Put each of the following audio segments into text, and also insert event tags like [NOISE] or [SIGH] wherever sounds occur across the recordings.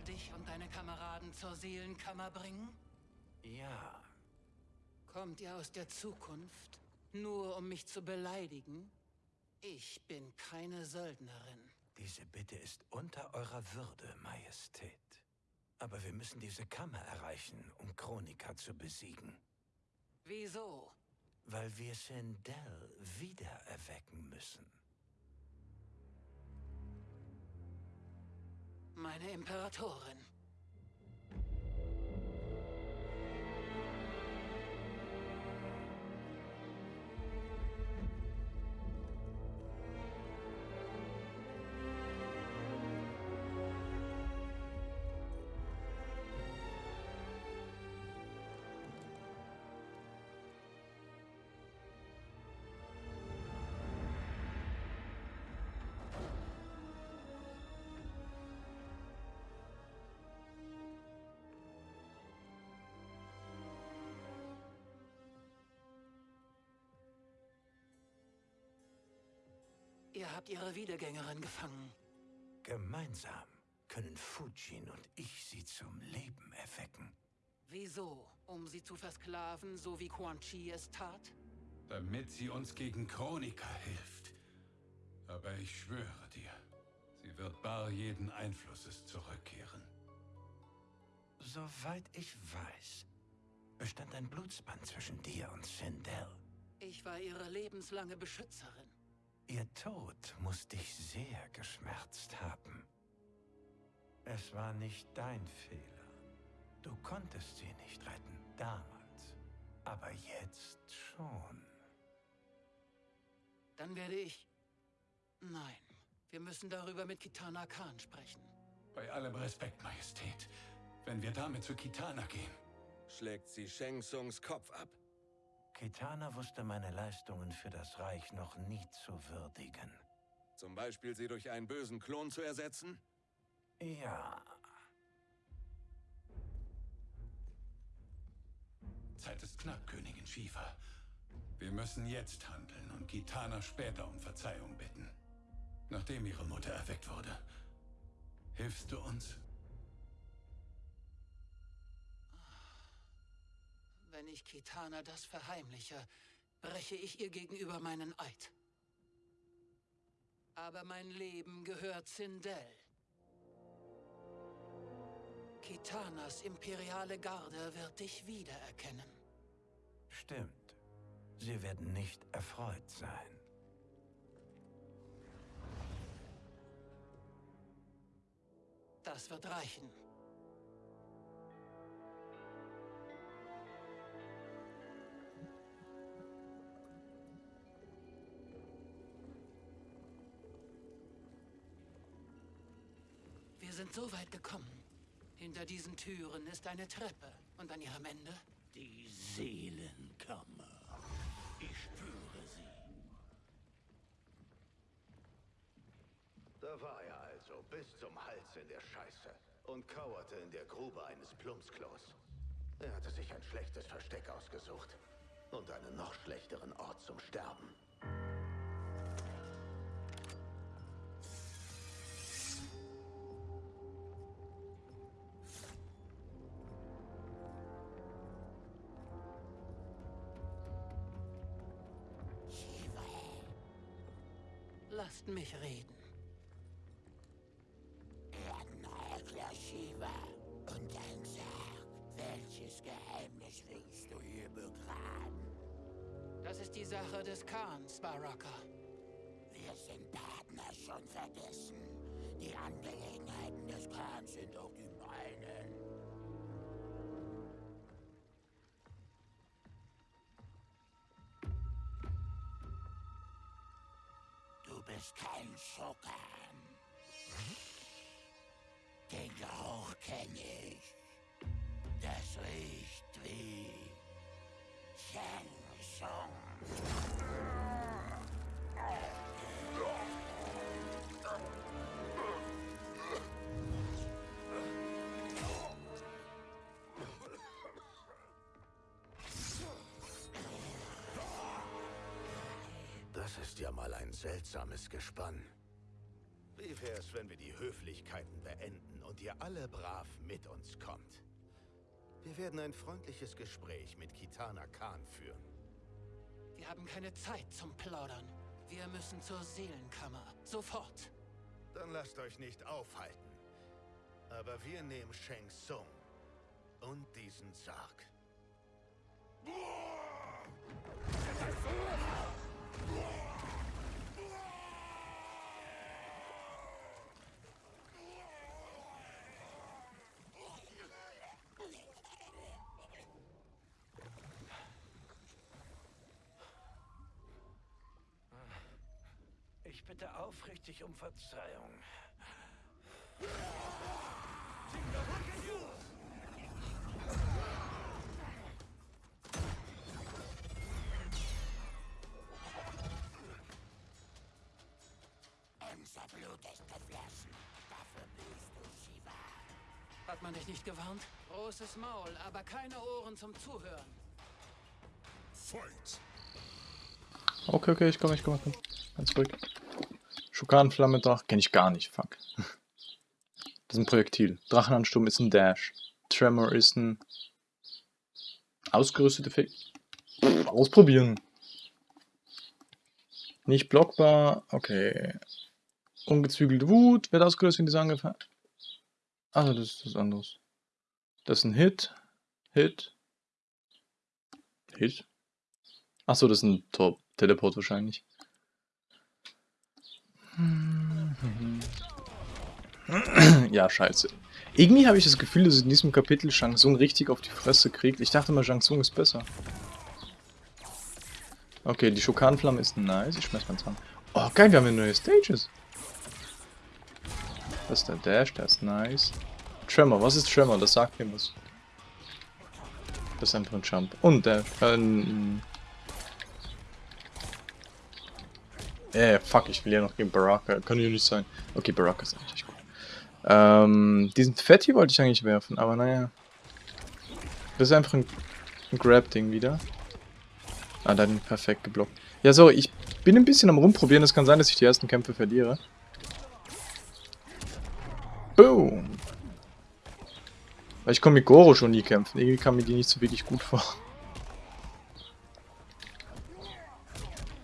soll dich und deine Kameraden zur Seelenkammer bringen? Ja. Kommt ihr aus der Zukunft, nur um mich zu beleidigen? Ich bin keine Söldnerin. Diese Bitte ist unter eurer Würde, Majestät. Aber wir müssen diese Kammer erreichen, um Chronika zu besiegen. Wieso? Weil wir Sindel wiedererwecken müssen. Meine Imperatorin. Ihr habt ihre Wiedergängerin gefangen. Gemeinsam können Fujin und ich sie zum Leben erwecken. Wieso? Um sie zu versklaven, so wie Quan Chi es tat? Damit sie uns gegen Chronika hilft. Aber ich schwöre dir, sie wird bar jeden Einflusses zurückkehren. Soweit ich weiß, bestand ein Blutsband zwischen dir und Sindel. Ich war ihre lebenslange Beschützerin. Ihr Tod muss dich sehr geschmerzt haben. Es war nicht dein Fehler. Du konntest sie nicht retten, damals. Aber jetzt schon. Dann werde ich... Nein, wir müssen darüber mit Kitana Khan sprechen. Bei allem Respekt, Majestät. Wenn wir damit zu Kitana gehen... Schlägt sie Sheng Tsungs Kopf ab. Kitana wusste meine Leistungen für das Reich noch nie zu würdigen. Zum Beispiel sie durch einen bösen Klon zu ersetzen? Ja. Zeit ist knapp, Königin Shiva. Wir müssen jetzt handeln und Kitana später um Verzeihung bitten. Nachdem ihre Mutter erweckt wurde. Hilfst du uns? Wenn ich Kitana das verheimliche, breche ich ihr gegenüber meinen Eid. Aber mein Leben gehört Sindel. Kitanas imperiale Garde wird dich wiedererkennen. Stimmt. Sie werden nicht erfreut sein. Das wird reichen. Sind so weit gekommen. Hinter diesen Türen ist eine Treppe. Und an ihrem Ende? Die Seelenkammer. Ich spüre sie. Da war er also, bis zum Hals in der Scheiße. Und kauerte in der Grube eines Plumpsklos. Er hatte sich ein schlechtes Versteck ausgesucht. Und einen noch schlechteren Ort zum Sterben. Lasst mich reden. Shiva und dein Sarg. Welches Geheimnis willst du hier begraben? Das ist die Sache des Khans, Baraka. Wir sind Partner schon vergessen. Die Angelegenheiten des Khans sind auch die Du bist kein Schokan. Den Geruch kenne ich. Das ein seltsames Gespann. Wie wär's, wenn wir die Höflichkeiten beenden und ihr alle brav mit uns kommt. Wir werden ein freundliches Gespräch mit Kitana Khan führen. Wir haben keine Zeit zum Plaudern. Wir müssen zur Seelenkammer. Sofort. Dann lasst euch nicht aufhalten. Aber wir nehmen Shang Tsung und diesen Sarg. Ich bitte aufrichtig um Verzeihung. Unser Blut ist geflossen. Dafür büßt du, Shiva. Hat man dich nicht gewarnt? Großes Maul, aber keine Ohren zum Zuhören. Okay, okay, ich komme, ich komme, ich komme. Ganz ruhig. Schukanflamme, Drach, kenne ich gar nicht, fuck. Das ist ein Projektil. Drachenansturm ist ein Dash. Tremor ist ein ausgerüstete Fäh Ausprobieren. Nicht blockbar, okay. Ungezügelte Wut wird ausgelöst, wenn diese angefallen. Also das ist was anderes. Das ist ein Hit. Hit. Hit? Achso, das ist ein Tor Teleport wahrscheinlich. Ja, scheiße. Irgendwie habe ich das Gefühl, dass in diesem Kapitel Shang Tsung richtig auf die Fresse kriegt. Ich dachte mal, Shang Tsung ist besser. Okay, die Schokanflamme ist nice. Ich schmeiß mal dran. Oh, geil, wir haben ja neue Stages. Das ist der Dash, der ist nice. Tremor, was ist Tremor? Das sagt mir was. Das ist einfach ein Jump. Und der, äh, Äh, fuck, ich will ja noch gegen Baraka. Kann ja nicht sein. Okay, Baraka ist eigentlich gut. Ähm, diesen Fett hier wollte ich eigentlich werfen, aber naja. Das ist einfach ein, ein Grab-Ding wieder. Ah, da hat ihn perfekt geblockt. Ja, sorry, ich bin ein bisschen am rumprobieren. Es kann sein, dass ich die ersten Kämpfe verliere. Boom. Weil ich komme mit Goro schon nie kämpfen. Irgendwie kam mir die nicht so wirklich gut vor.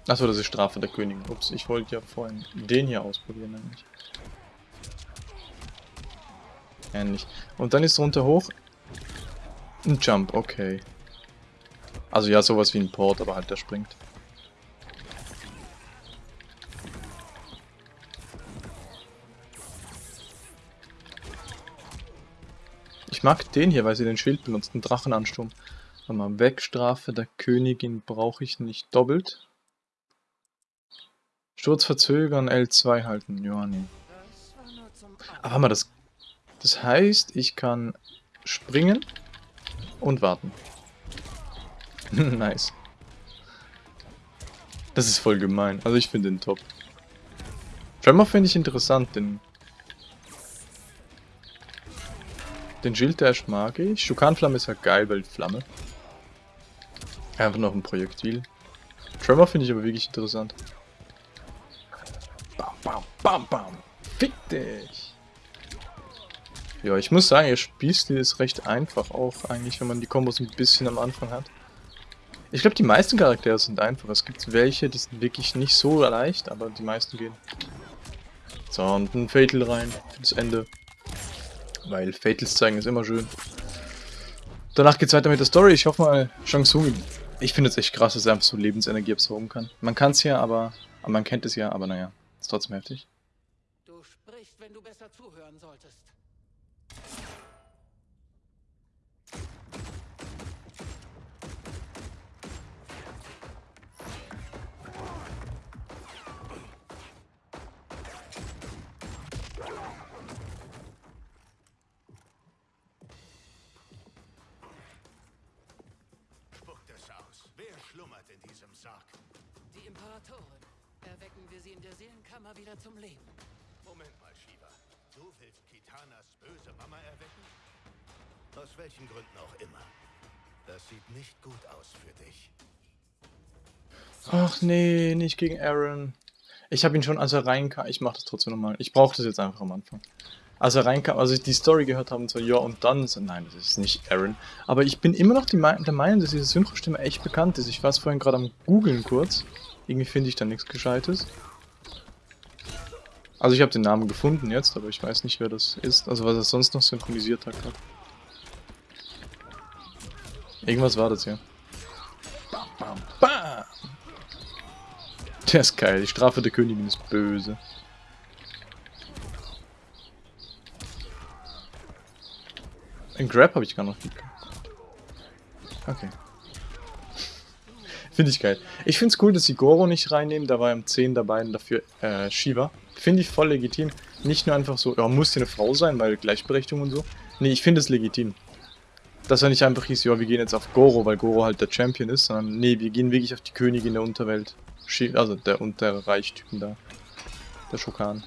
Achso, das ist Strafe der Königin. Ups, ich wollte ja vorhin den hier ausprobieren nämlich. Ähnlich. Und dann ist runter hoch. Ein Jump, okay. Also ja, sowas wie ein Port, aber halt der springt. Ich mag den hier, weil sie den Schild benutzt, einen Drachenansturm. Warte mal, Wegstrafe der Königin brauche ich nicht doppelt. Sturz verzögern, L2 halten. Zum Aber mal, das, das heißt, ich kann springen und warten. [LAUGHS] nice. Das ist voll gemein. Also ich finde den top. Tremor finde ich interessant, den... Den Shield Dash mag ich. Schukanflamme ist ja geil, weil Flamme. Einfach noch ein Projektil. Tremor finde ich aber wirklich interessant. Bam, bam, bam. Fick dich. Ja, ich muss sagen, ihr Spielstil ist recht einfach auch eigentlich, wenn man die Kombos ein bisschen am Anfang hat. Ich glaube, die meisten Charaktere sind einfach. Es gibt welche, die sind wirklich nicht so leicht, aber die meisten gehen. So, und ein Fatal rein für das Ende. Weil Fatals zeigen ist immer schön. Danach geht's weiter mit der Story. Ich hoffe mal, Shang Tsung. Ich finde es echt krass, dass er einfach so Lebensenergie absorben kann. Man kann es ja, aber, aber man kennt es ja, aber naja, ist trotzdem heftig. Du sprichst, wenn du besser zuhören solltest. Spuckt es aus. Wer schlummert in diesem Sarg? Die Imperatorin. Erwecken wir sie in der Seelenkammer wieder zum Leben. Moment mal, Shiva. Du willst Kitanas böse Mama erwecken? Aus welchen Gründen auch immer. Das sieht nicht gut aus für dich. Ach nee, nicht gegen Aaron. Ich habe ihn schon, als er reinkam. Ich mache das trotzdem nochmal. Ich brauche das jetzt einfach am Anfang. als er reinkam, als ich die Story gehört habe, so, ja, und dann, so, nein, das ist nicht Aaron. Aber ich bin immer noch die Me der Meinung, dass diese Synchrostimme echt bekannt ist. Ich war es vorhin gerade am googeln kurz. Irgendwie finde ich da nichts Gescheites. Also ich habe den Namen gefunden jetzt, aber ich weiß nicht, wer das ist. Also was er sonst noch synchronisiert hat. Irgendwas war das hier. Bam, bam, bam. Der ist geil. Die Strafe der Königin ist böse. Ein Grab habe ich gar noch nicht. Okay. Finde ich geil. Ich finde es cool, dass sie Goro nicht reinnehmen. Da war im 10 dabei und dafür äh, Shiva. Finde ich voll legitim. Nicht nur einfach so, ja, muss ja eine Frau sein, weil Gleichberechtigung und so. Nee, ich finde es legitim. Dass er nicht einfach hieß, ja, wir gehen jetzt auf Goro, weil Goro halt der Champion ist, sondern nee, wir gehen wirklich auf die Königin der Unterwelt. Also der Unterreichtypen da. Der Schokan.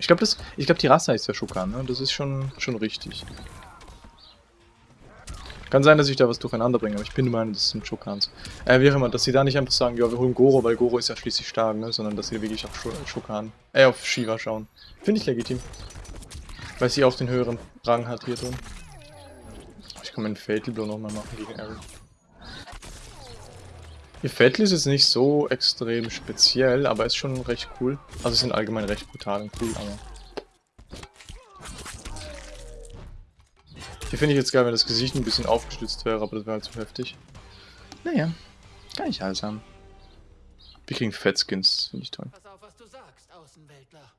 Ich glaube, ich glaube, die Rasse heißt ja Schokan, ne? Das ist schon, schon richtig. Kann sein, dass ich da was durcheinander bringe, aber ich bin der Meinung, das sind Schokans. Äh, wie auch immer, dass sie da nicht einfach sagen, ja, wir holen Goro, weil Goro ist ja schließlich stark, ne? Sondern dass sie wirklich auf Schokan, äh, auf Shiva schauen. Finde ich legitim. Weil sie auch den höheren Rang hat hier drin. Ich kann meinen Fatal Blow nochmal machen gegen Aaron. Ihr Fatal ist jetzt nicht so extrem speziell, aber ist schon recht cool. Also sind allgemein recht brutal und cool, aber... Hier finde ich jetzt geil, wenn das Gesicht ein bisschen aufgestützt wäre, aber das wäre halt zu heftig. Naja, kann ich alles haben. Wir kriegen Fettskins, finde ich toll. Pass auf, was du sagst, Außenweltler.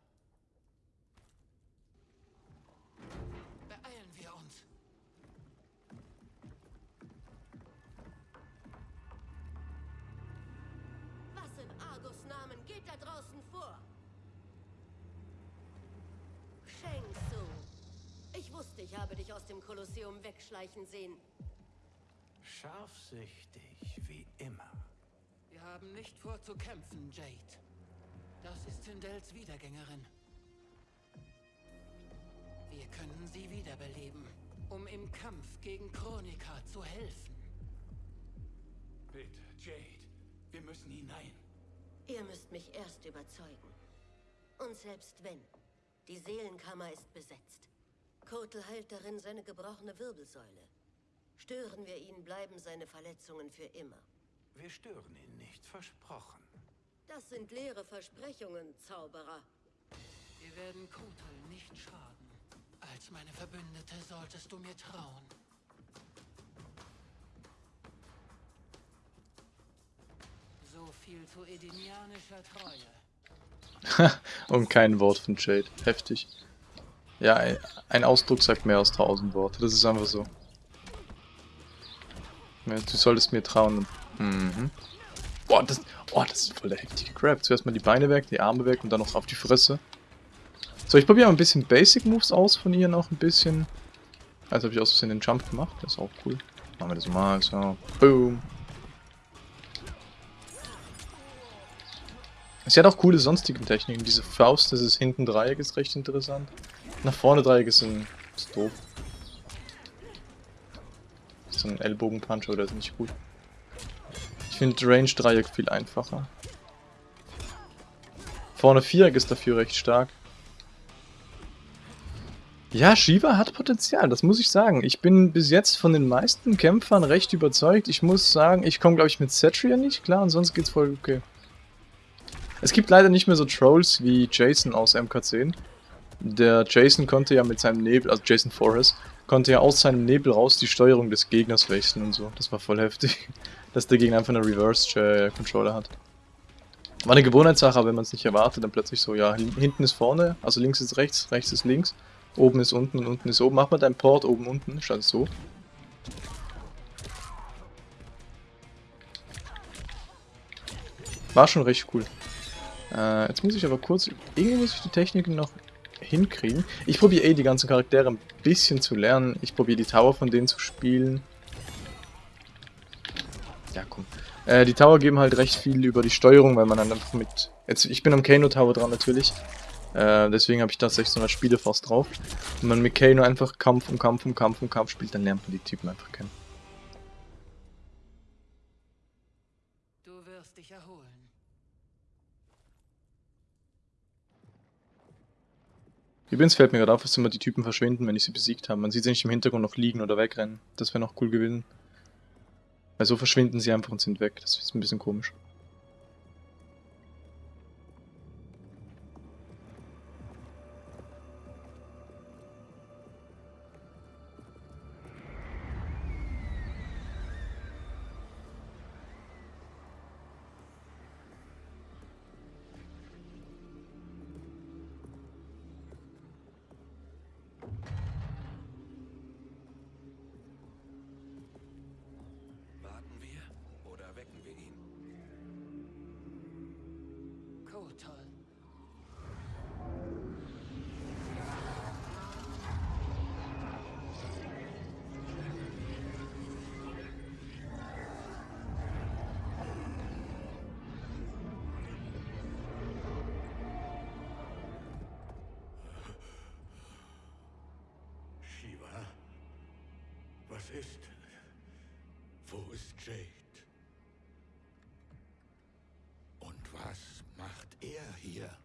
Dem Kolosseum wegschleichen sehen. Scharfsichtig, wie immer. Wir haben nicht vor zu kämpfen, Jade. Das ist Sindels Wiedergängerin. Wir können sie wiederbeleben, um im Kampf gegen Chronika zu helfen. Bitte, Jade. Wir müssen hinein. Ihr müsst mich erst überzeugen. Und selbst wenn, die Seelenkammer ist besetzt. Kotel heilt darin seine gebrochene Wirbelsäule. Stören wir ihn, bleiben seine Verletzungen für immer. Wir stören ihn nicht, versprochen. Das sind leere Versprechungen, Zauberer. Wir werden Kotal nicht schaden. Als meine Verbündete solltest du mir trauen. So viel zu edenianischer Treue. Und [LAUGHS] kein Wort von Jade. Heftig. Ja, ein, Ausdruck sagt mehr als tausend Worte. Das ist einfach so. Ja, du solltest mir trauen. Mhm. Boah, das, oh, das ist voll der heftige Grab. Zuerst mal die Beine weg, die Arme weg und dann noch auf die Fresse. So, ich probiere mal ein bisschen Basic Moves aus von ihr noch ein bisschen. Also habe ich aus Versehen den Jump gemacht. Das ist auch cool. Machen wir das mal. So. Boom. Sie hat auch coole sonstige Techniken. Diese Faust, das ist hinten Dreieck, ist recht interessant. Nach vorne Dreieck ist, ein, ist doof. So ein Ellbogenpunch oder ist nicht gut. Ich finde Range Dreieck viel einfacher. Vorne Viereck ist dafür recht stark. Ja, Shiva hat Potenzial, das muss ich sagen. Ich bin bis jetzt von den meisten Kämpfern recht überzeugt. Ich muss sagen, ich komme glaube ich mit Cetria nicht klar und sonst geht's voll okay. Es gibt leider nicht mehr so Trolls wie Jason aus MK10. Der Jason konnte ja mit seinem Nebel, also Jason Forrest, konnte ja aus seinem Nebel raus die Steuerung des Gegners wechseln und so. Das war voll heftig, [LAUGHS] dass der Gegner einfach eine Reverse-Controller hat. War eine Gewohnheitssache, wenn man es nicht erwartet, dann plötzlich so, ja, hinten ist vorne, also links ist rechts, rechts ist links, oben ist unten und unten ist oben. Mach mal deinen Port oben unten, statt so. War schon recht cool. Äh, jetzt muss ich aber kurz, irgendwie muss ich die Techniken noch hinkriegen. Ich probiere eh die ganzen Charaktere ein bisschen zu lernen. Ich probiere die Tower von denen zu spielen. Ja, komm. Äh, die Tower geben halt recht viel über die Steuerung, weil man dann einfach mit... Jetzt, ich bin am Kano Tower dran natürlich. Äh, deswegen habe ich da 600 Spiele fast drauf. Wenn man mit Kano einfach Kampf um Kampf um Kampf um Kampf spielt, dann lernt man die Typen einfach kennen. Du wirst dich erholen. Übrigens fällt mir gerade auf, dass immer die Typen verschwinden, wenn ich sie besiegt habe. Man sieht sie nicht im Hintergrund noch liegen oder wegrennen. Das wäre noch cool gewesen. Weil so verschwinden sie einfach und sind weg. Das ist ein bisschen komisch. Was ist? Wo ist Jade? Und was macht er hier?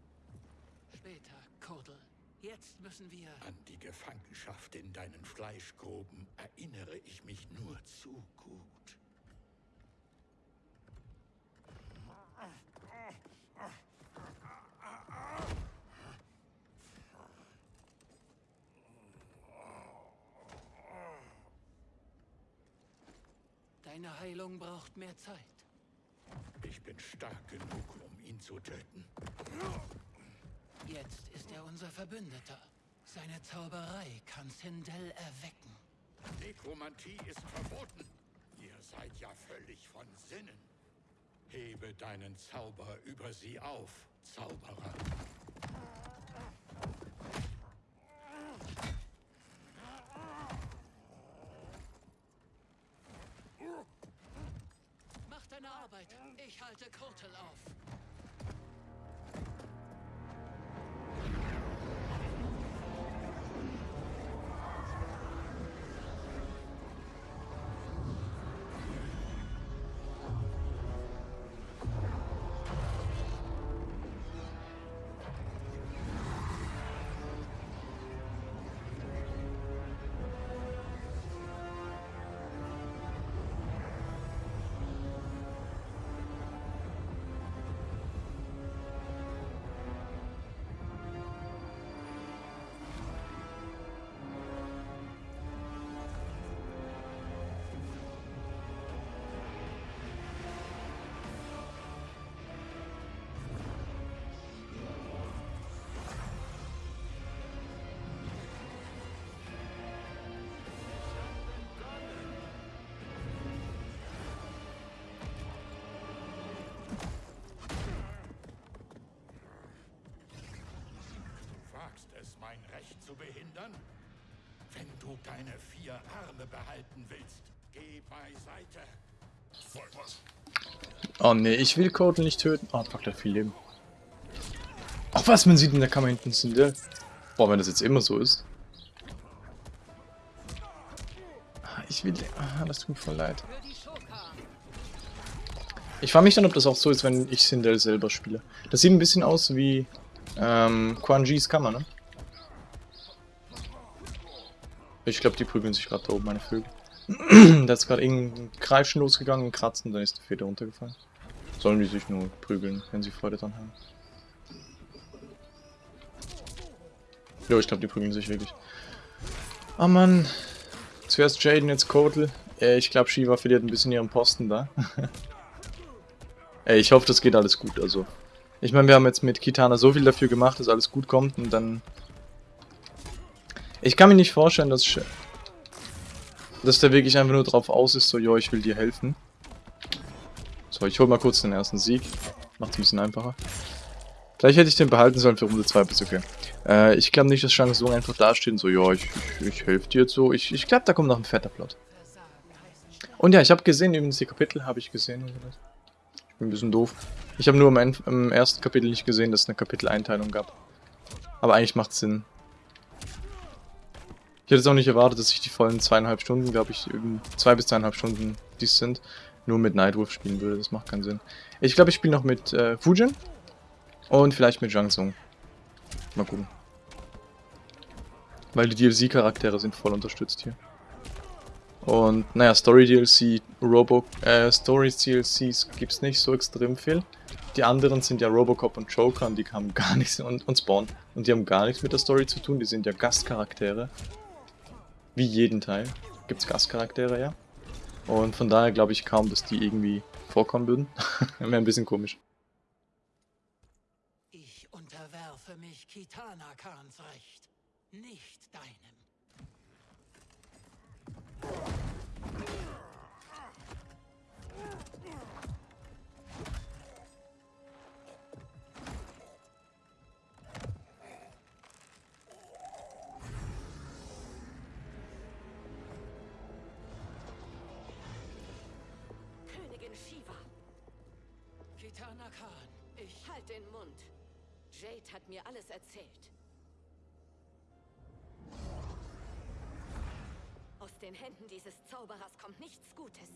Später, Kotal. Jetzt müssen wir... An die Gefangenschaft in deinen Fleischgruben erinnere ich mich nur zu gut. Deine Heilung braucht mehr Zeit. Ich bin stark genug, um ihn zu töten. Jetzt ist er unser Verbündeter. Seine Zauberei kann Sindel erwecken. Nekromantie ist verboten. Ihr seid ja völlig von Sinnen. Hebe deinen Zauber über sie auf, Zauberer. Mach deine Arbeit. Ich halte Kotal auf. Wagst es, mein Recht zu behindern? Wenn du deine vier Arme behalten willst, geh beiseite. Oh nee, ich will Kotal nicht töten. Oh, fuck, der hat viel Leben. Ach was, man sieht in der Kammer hinten Sindel. Boah, wenn das jetzt immer so ist. Ah, Ich will... Ah, das tut mir voll leid. Ich frage mich dann, ob das auch so ist, wenn ich Sindel selber spiele. Das sieht ein bisschen aus wie ähm, Quan Jis Kammer, ne? Ich glaube, die prügeln sich gerade da oben, meine Vögel. [CLEARS THROAT] da ist gerade irgendein Kreischen losgegangen, ein Kratzen, dann ist die Feder runtergefallen. Sollen die sich nur prügeln, wenn sie Freude dran haben. Jo, ich glaube, die prügeln sich wirklich. Ah, Mann. Zuerst Jaden, jetzt Kotal. Äh, ich glaube, Shiva verliert ein bisschen ihren Posten da. [LAUGHS] Ey, ich hoffe, das geht alles gut, also. Ich meine, wir haben jetzt mit Kitana so viel dafür gemacht, dass alles gut kommt und dann... Ich kann mir nicht vorstellen, dass... Sh- Dass der wirklich einfach nur drauf aus ist, so, jo, ich will dir helfen. So, ich hol mal kurz den ersten Sieg. Macht's ein bisschen einfacher. Vielleicht hätte ich den behalten sollen für Runde 2, aber ist okay. Äh, ich glaube nicht, dass Shang Tsung einfach dasteht und so, ja, ich, ich, ich helfe dir jetzt so. Ich, ich glaube, da kommt noch ein fetter Plot. Und ja, ich habe gesehen, übrigens die Kapitel habe ich gesehen. Ich bin ein bisschen doof. Ich habe nur im, im ersten Kapitel nicht gesehen, dass es eine Kapiteleinteilung gab. Aber eigentlich macht Sinn. Ich hätte es auch nicht erwartet, dass ich die vollen zweieinhalb Stunden, glaube ich, irgend- zwei bis zweieinhalb Stunden, die es sind, nur mit Nightwolf spielen würde. Das macht keinen Sinn. Ich glaube, ich spiele noch mit äh, Fujin und vielleicht mit Zhang Tsung. Mal gucken. Weil die DLC-Charaktere sind voll unterstützt hier. Und naja, Story-DLC, Robo, äh, Story-DLCs gibt's nicht so extrem viel. Die anderen sind ja Robocop und Joker und die haben [LAUGHS] gar nichts, und, und Spawn. Und die haben gar nichts mit der Story zu tun, die sind ja Gastcharaktere. Wie jeden Teil gibt's Gastcharaktere, ja. Und von daher glaube ich kaum, dass die irgendwie vorkommen würden. [LAUGHS] Wäre ein bisschen komisch. Ich unterwerfe mich Kitana Khans Recht, nicht deinem. Erzählt. Aus den Händen dieses Zauberers kommt nichts Gutes.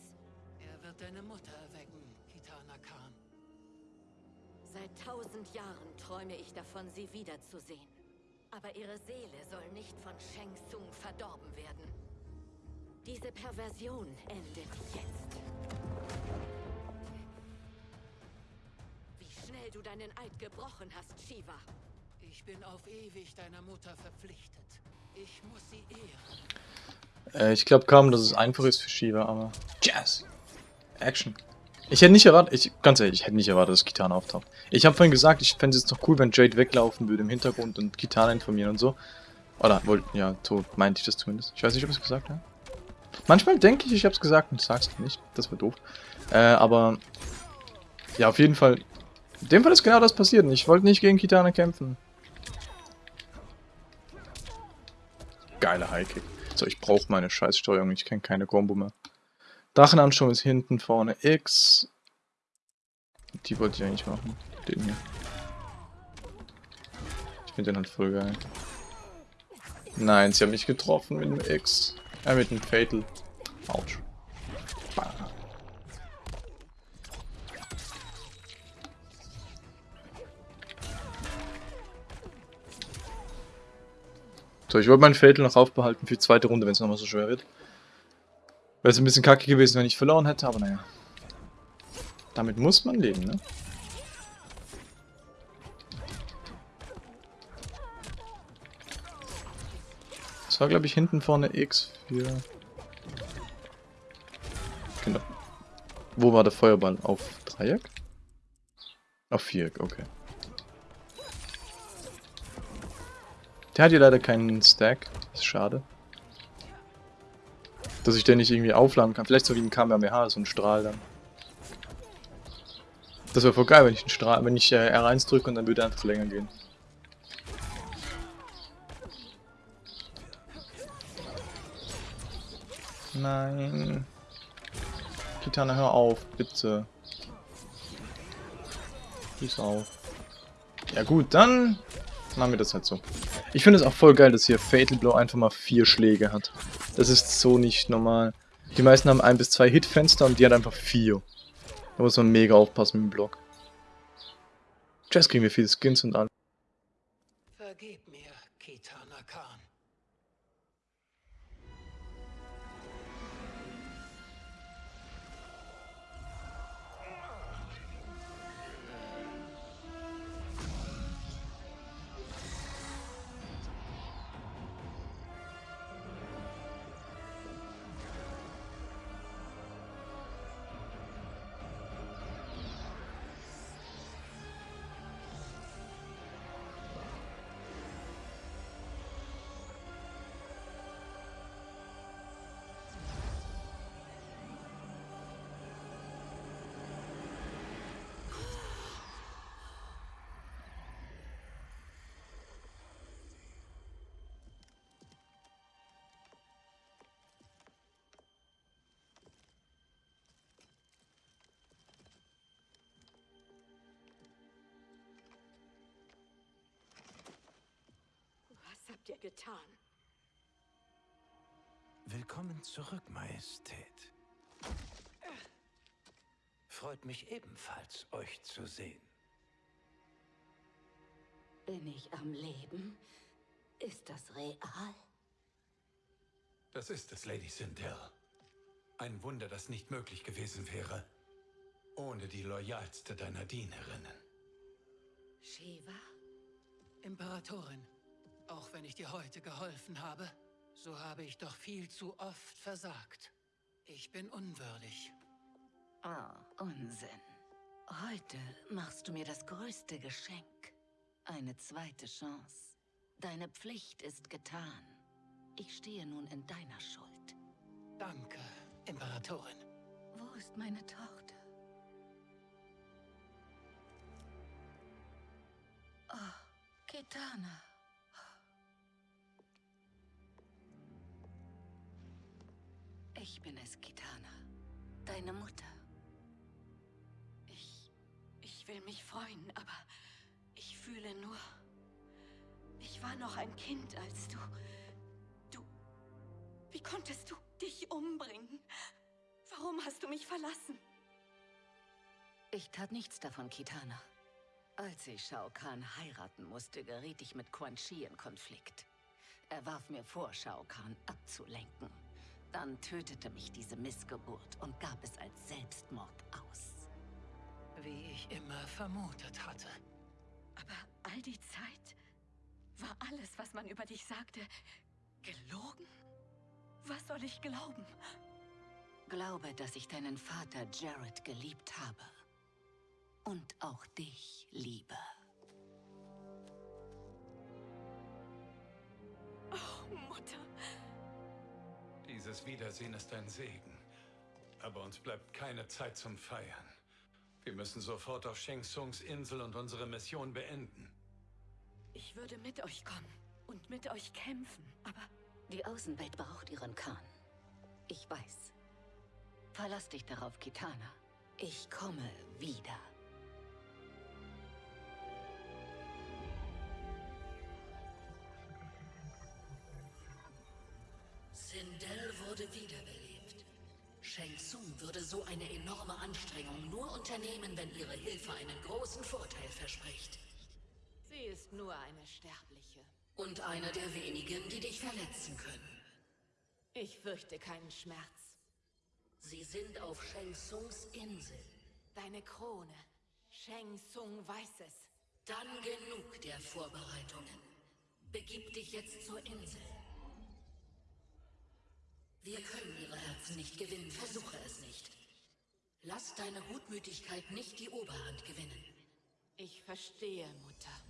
Er wird deine Mutter erwecken, Kitana Khan. Seit tausend Jahren träume ich davon, sie wiederzusehen. Aber ihre Seele soll nicht von Shang Tsung verdorben werden. Diese Perversion endet jetzt. Wie schnell du deinen Eid gebrochen hast, Shiva. Ich bin auf ewig deiner Mutter verpflichtet. Ich muss sie ehren. Äh, ich glaube kaum, dass es einfach ist für Shiva, aber... Jazz! Action. Ich hätte nicht erwartet, ich, ganz ehrlich, ich hätte nicht erwartet, dass Kitana auftaucht. Ich habe vorhin gesagt, ich fände es jetzt doch cool, wenn Jade weglaufen würde im Hintergrund und Kitana informieren und so. Oder, wohl, ja, so meinte ich das zumindest. Ich weiß nicht, ob ich es gesagt habe. Manchmal denke ich, ich habe es gesagt und sag's nicht. Das wäre doof. Äh, aber... Ja, auf jeden Fall... In dem Fall ist genau das passiert ich wollte nicht gegen Kitana kämpfen. Geiler Highkick. So, ich brauche meine Scheißsteuerung. Ich kenne keine Combo mehr. Drachenansturm ist hinten, vorne X. Die wollte ich eigentlich machen. Den hier. Ich finde den halt voll geil. Nein, sie haben mich getroffen mit dem X. Äh, mit dem Fatal. Autsch. So, ich wollte meinen Fatal noch aufbehalten für die zweite Runde, wenn es nochmal so schwer wird. Wäre es ein bisschen kacke gewesen, wenn ich verloren hätte, aber naja. Damit muss man leben, ne? Das war, glaube ich, hinten vorne X für... Genau. Wo war der Feuerball? Auf Dreieck? Auf Viereck, okay. Der hat hier leider keinen Stack. Ist schade. Dass ich den nicht irgendwie aufladen kann. Vielleicht so wie ein Kamehameha, so ein Strahl dann. Das wäre voll geil, wenn ich einen Strahl, wenn ich äh, R1 drücke und dann würde er einfach länger gehen. Nein. Kitana, hör auf, bitte. Peace auf. Ja gut, dann machen wir das halt so. Ich finde es auch voll geil, dass hier Fatal Blow einfach mal vier Schläge hat. Das ist so nicht normal. Die meisten haben ein bis zwei Hitfenster und die hat einfach vier. Da muss man mega aufpassen mit dem Block. Jetzt kriegen wir viele Skins und alles. Vergib mir, Kitana Khan. Habt ihr getan? Willkommen zurück, Majestät. Freut mich ebenfalls, euch zu sehen. Bin ich am Leben? Ist das real? Das ist es, Lady Sindel. Ein Wunder, das nicht möglich gewesen wäre, ohne die loyalste deiner Dienerinnen. Shiva? Imperatorin, auch wenn ich dir heute geholfen habe, so habe ich doch viel zu oft versagt. Ich bin unwürdig. Oh, Unsinn. Heute machst du mir das größte Geschenk. Eine zweite Chance. Deine Pflicht ist getan. Ich stehe nun in deiner Schuld. Danke, Imperatorin. Wo ist meine Tochter? Oh, Kitana. Deine Mutter. Ich... Ich will mich freuen, aber... Ich fühle nur... Ich war noch ein Kind, als du... Du... Wie konntest du dich umbringen? Warum hast du mich verlassen? Ich tat nichts davon, Kitana. Als ich Shao Kahn heiraten musste, geriet ich mit Quan Chi in Konflikt. Er warf mir vor, Shao Kahn abzulenken. Dann tötete mich diese Missgeburt und gab es als Selbstmord aus. Wie ich immer vermutet hatte. Aber all die Zeit war alles, was man über dich sagte, gelogen? Was soll ich glauben? Glaube, dass ich deinen Vater Jared geliebt habe. Und auch dich liebe. Dieses Wiedersehen ist ein Segen. Aber uns bleibt keine Zeit zum Feiern. Wir müssen sofort auf Sheng Tsungs Insel und unsere Mission beenden. Ich würde mit euch kommen und mit euch kämpfen, aber... Die Außenwelt braucht ihren Khan. Ich weiß. Verlass dich darauf, Kitana. Ich komme wieder. Würde so eine enorme Anstrengung nur unternehmen, wenn ihre Hilfe einen großen Vorteil verspricht. Sie ist nur eine Sterbliche. Und einer der wenigen, die dich verletzen können. Ich fürchte keinen Schmerz. Sie sind auf Shang Tsungs Insel. Deine Krone. Sheng Tsung weiß es. Dann genug der Vorbereitungen. Begib dich jetzt zur Insel. Wir können ihre Herzen nicht gewinnen, versuche es nicht. Lass deine Gutmütigkeit nicht die Oberhand gewinnen. Ich verstehe, Mutter.